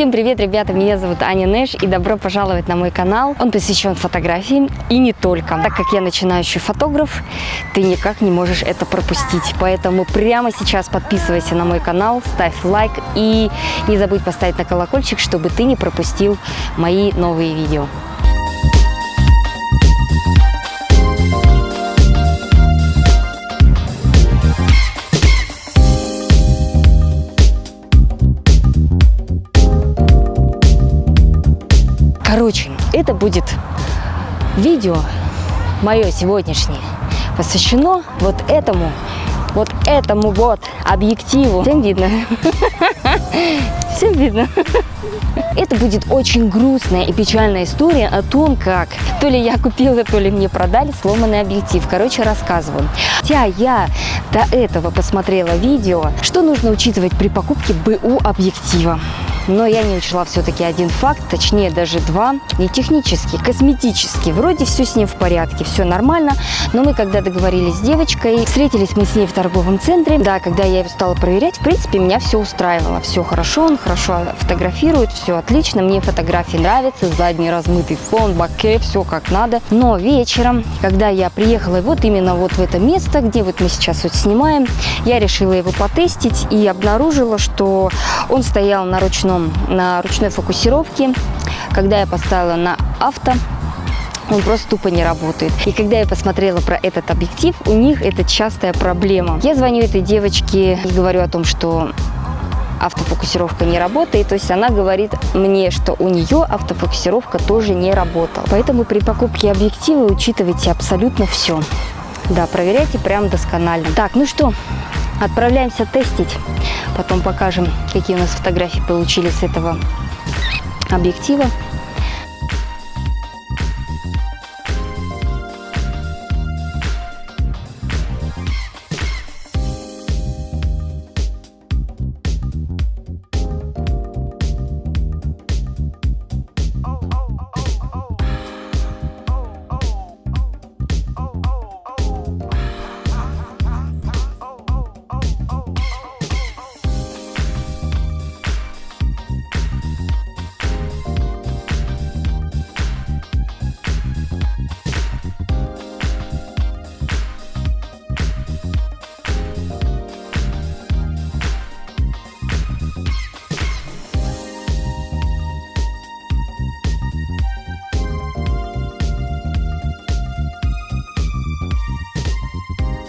Всем привет, ребята! Меня зовут Аня Нэш и добро пожаловать на мой канал. Он посвящен фотографии и не только. Так как я начинающий фотограф, ты никак не можешь это пропустить. Поэтому прямо сейчас подписывайся на мой канал, ставь лайк и не забудь поставить на колокольчик, чтобы ты не пропустил мои новые видео. Короче, это будет видео мое сегодняшнее посвящено вот этому, вот этому вот объективу. Всем видно? Всем видно? Это будет очень грустная и печальная история о том, как то ли я купила, то ли мне продали сломанный объектив. Короче, рассказываю. Хотя я до этого посмотрела видео, что нужно учитывать при покупке БУ объектива. Но я не учла все-таки один факт, точнее даже два. Не технический, косметический. Вроде все с ним в порядке, все нормально. Но мы когда договорились с девочкой, встретились мы с ней в торговом центре. Да, когда я его стала проверять, в принципе, меня все устраивало. Все хорошо, он хорошо фотографирует, все отлично. Мне фотографии нравятся, задний размытый фон, баке, все как надо. Но вечером, когда я приехала вот именно вот в это место, где вот мы сейчас вот снимаем, я решила его потестить и обнаружила, что он стоял на ручном на ручной фокусировке. Когда я поставила на авто, он просто тупо не работает. И когда я посмотрела про этот объектив, у них это частая проблема. Я звоню этой девочке и говорю о том, что автофокусировка не работает. То есть она говорит мне, что у нее автофокусировка тоже не работала. Поэтому при покупке объектива учитывайте абсолютно все. Да, проверяйте прям досконально. Так, ну что, отправляемся тестить. Потом покажем, какие у нас фотографии получились с этого объектива.